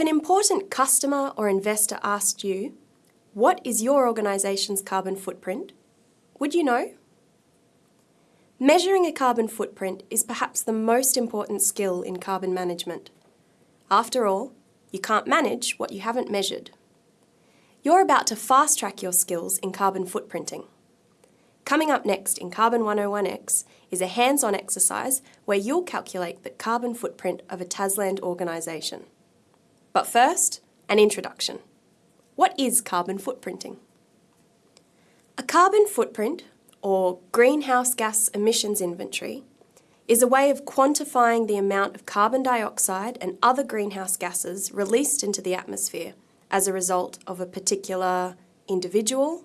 If an important customer or investor asked you, what is your organisation's carbon footprint? Would you know? Measuring a carbon footprint is perhaps the most important skill in carbon management. After all, you can't manage what you haven't measured. You're about to fast-track your skills in carbon footprinting. Coming up next in Carbon 101X is a hands-on exercise where you'll calculate the carbon footprint of a Tasland organisation. But first, an introduction. What is carbon footprinting? A carbon footprint, or greenhouse gas emissions inventory, is a way of quantifying the amount of carbon dioxide and other greenhouse gases released into the atmosphere as a result of a particular individual,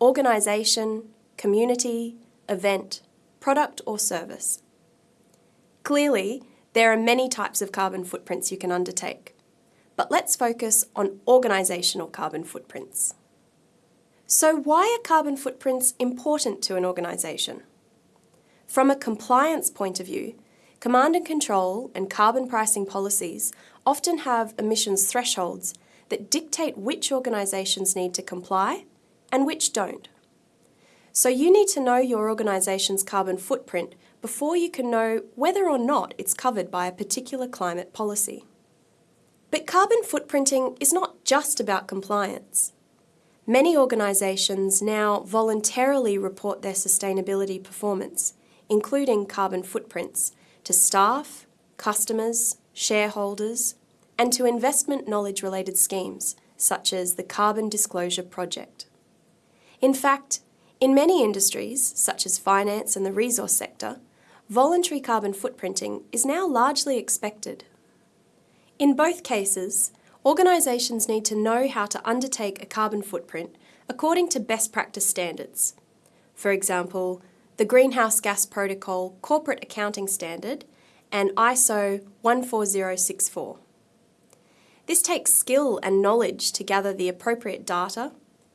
organisation, community, event, product or service. Clearly, there are many types of carbon footprints you can undertake but let's focus on organisational carbon footprints. So why are carbon footprints important to an organisation? From a compliance point of view, command and control and carbon pricing policies often have emissions thresholds that dictate which organisations need to comply and which don't. So you need to know your organisation's carbon footprint before you can know whether or not it's covered by a particular climate policy. But carbon footprinting is not just about compliance. Many organisations now voluntarily report their sustainability performance, including carbon footprints, to staff, customers, shareholders, and to investment knowledge related schemes, such as the Carbon Disclosure Project. In fact, in many industries, such as finance and the resource sector, voluntary carbon footprinting is now largely expected. In both cases, organisations need to know how to undertake a carbon footprint according to best practice standards. For example, the Greenhouse Gas Protocol Corporate Accounting Standard and ISO 14064. This takes skill and knowledge to gather the appropriate data,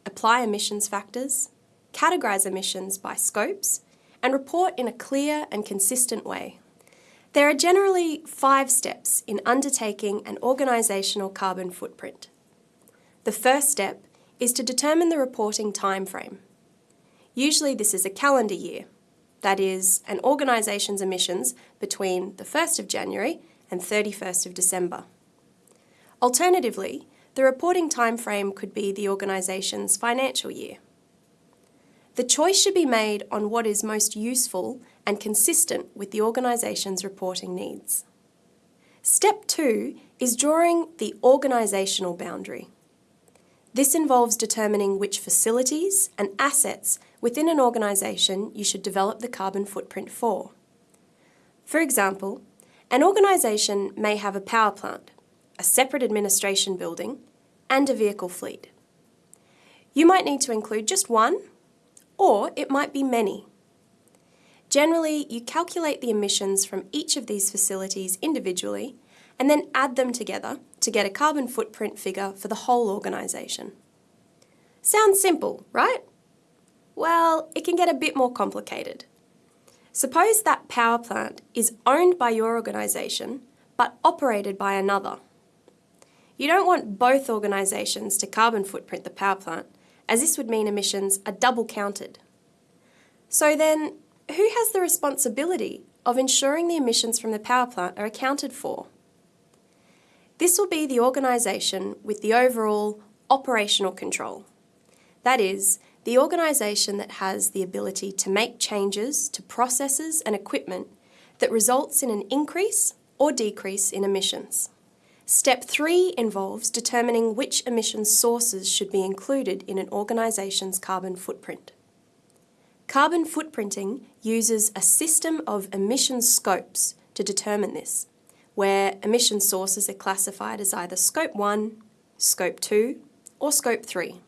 apply emissions factors, categorise emissions by scopes, and report in a clear and consistent way. There are generally five steps in undertaking an organisational carbon footprint. The first step is to determine the reporting timeframe. Usually this is a calendar year, that is, an organisation's emissions between the 1st of January and 31st of December. Alternatively, the reporting timeframe could be the organisation's financial year. The choice should be made on what is most useful and consistent with the organisation's reporting needs. Step two is drawing the organisational boundary. This involves determining which facilities and assets within an organisation you should develop the carbon footprint for. For example, an organisation may have a power plant, a separate administration building, and a vehicle fleet. You might need to include just one or it might be many. Generally, you calculate the emissions from each of these facilities individually and then add them together to get a carbon footprint figure for the whole organisation. Sounds simple, right? Well, it can get a bit more complicated. Suppose that power plant is owned by your organisation but operated by another. You don't want both organisations to carbon footprint the power plant as this would mean emissions are double counted. So then, who has the responsibility of ensuring the emissions from the power plant are accounted for? This will be the organisation with the overall operational control. That is, the organisation that has the ability to make changes to processes and equipment that results in an increase or decrease in emissions. Step three involves determining which emissions sources should be included in an organisation's carbon footprint. Carbon footprinting uses a system of emission scopes to determine this, where emission sources are classified as either Scope 1, Scope 2 or Scope 3.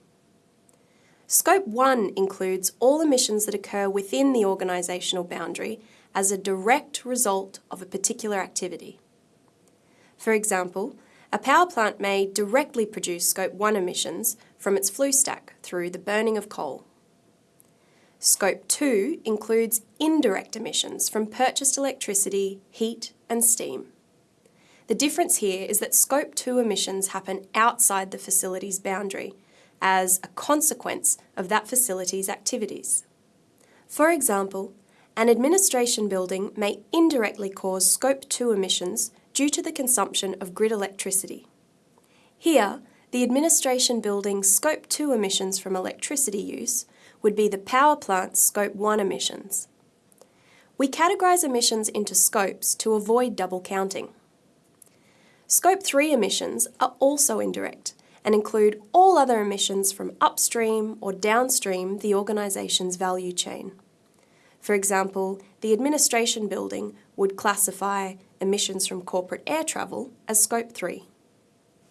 Scope 1 includes all emissions that occur within the organisational boundary as a direct result of a particular activity. For example, a power plant may directly produce Scope 1 emissions from its flue stack through the burning of coal. Scope 2 includes indirect emissions from purchased electricity, heat and steam. The difference here is that Scope 2 emissions happen outside the facility's boundary as a consequence of that facility's activities. For example, an administration building may indirectly cause Scope 2 emissions due to the consumption of grid electricity. Here, the administration building's Scope 2 emissions from electricity use would be the power plant's Scope 1 emissions. We categorise emissions into scopes to avoid double counting. Scope 3 emissions are also indirect and include all other emissions from upstream or downstream the organisation's value chain. For example, the administration building would classify emissions from corporate air travel as Scope 3.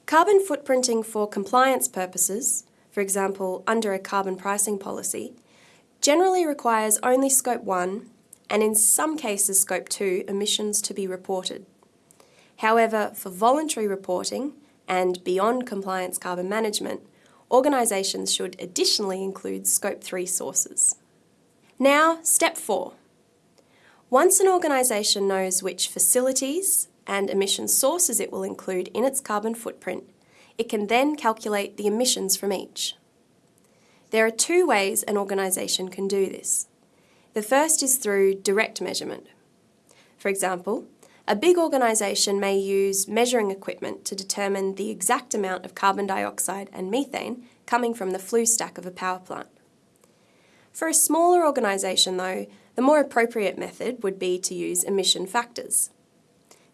Carbon footprinting for compliance purposes, for example under a carbon pricing policy, generally requires only Scope 1 and in some cases Scope 2 emissions to be reported. However, for voluntary reporting and beyond compliance carbon management, organisations should additionally include Scope 3 sources. Now, step 4. Once an organisation knows which facilities, and emission sources it will include in its carbon footprint, it can then calculate the emissions from each. There are two ways an organisation can do this. The first is through direct measurement. For example, a big organisation may use measuring equipment to determine the exact amount of carbon dioxide and methane coming from the flue stack of a power plant. For a smaller organisation though, the more appropriate method would be to use emission factors.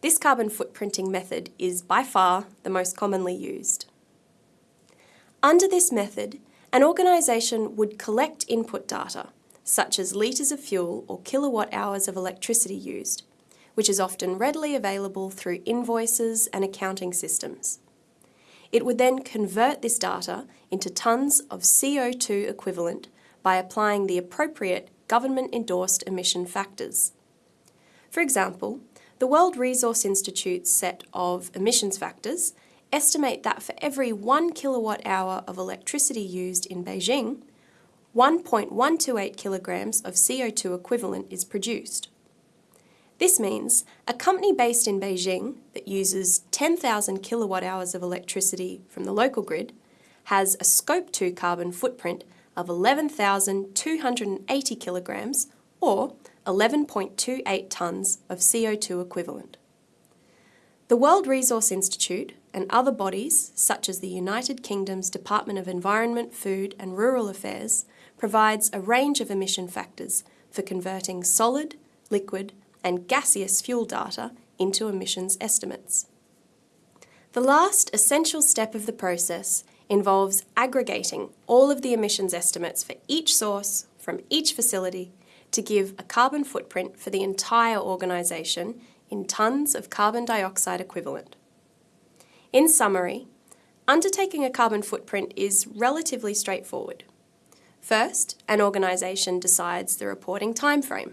This carbon footprinting method is by far the most commonly used. Under this method, an organisation would collect input data, such as litres of fuel or kilowatt hours of electricity used, which is often readily available through invoices and accounting systems. It would then convert this data into tonnes of CO2 equivalent by applying the appropriate government-endorsed emission factors. For example, the World Resource Institute's set of emissions factors estimate that for every 1 kilowatt hour of electricity used in Beijing, 1.128 kilograms of CO2 equivalent is produced. This means a company based in Beijing that uses 10,000 kilowatt hours of electricity from the local grid has a Scope 2 carbon footprint of 11,280 kilograms or 11.28 tonnes of CO2 equivalent. The World Resource Institute and other bodies, such as the United Kingdom's Department of Environment, Food and Rural Affairs, provides a range of emission factors for converting solid, liquid and gaseous fuel data into emissions estimates. The last essential step of the process involves aggregating all of the emissions estimates for each source from each facility to give a carbon footprint for the entire organisation in tonnes of carbon dioxide equivalent. In summary, undertaking a carbon footprint is relatively straightforward. First, an organisation decides the reporting timeframe.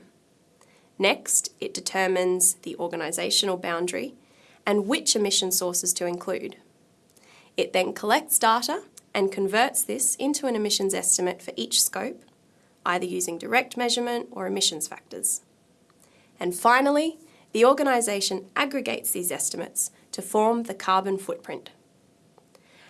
Next, it determines the organisational boundary and which emission sources to include. It then collects data and converts this into an emissions estimate for each scope either using direct measurement or emissions factors. And finally, the organisation aggregates these estimates to form the carbon footprint.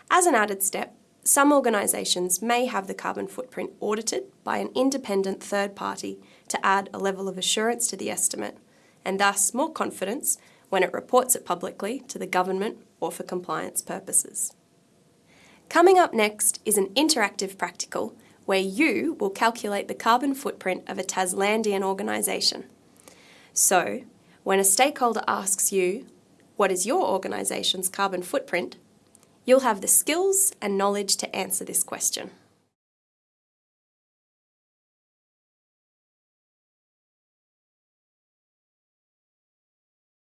As an added step, some organisations may have the carbon footprint audited by an independent third party to add a level of assurance to the estimate and thus more confidence when it reports it publicly to the government or for compliance purposes. Coming up next is an interactive practical where you will calculate the carbon footprint of a Taslandian organisation. So, when a stakeholder asks you, what is your organisation's carbon footprint, you'll have the skills and knowledge to answer this question.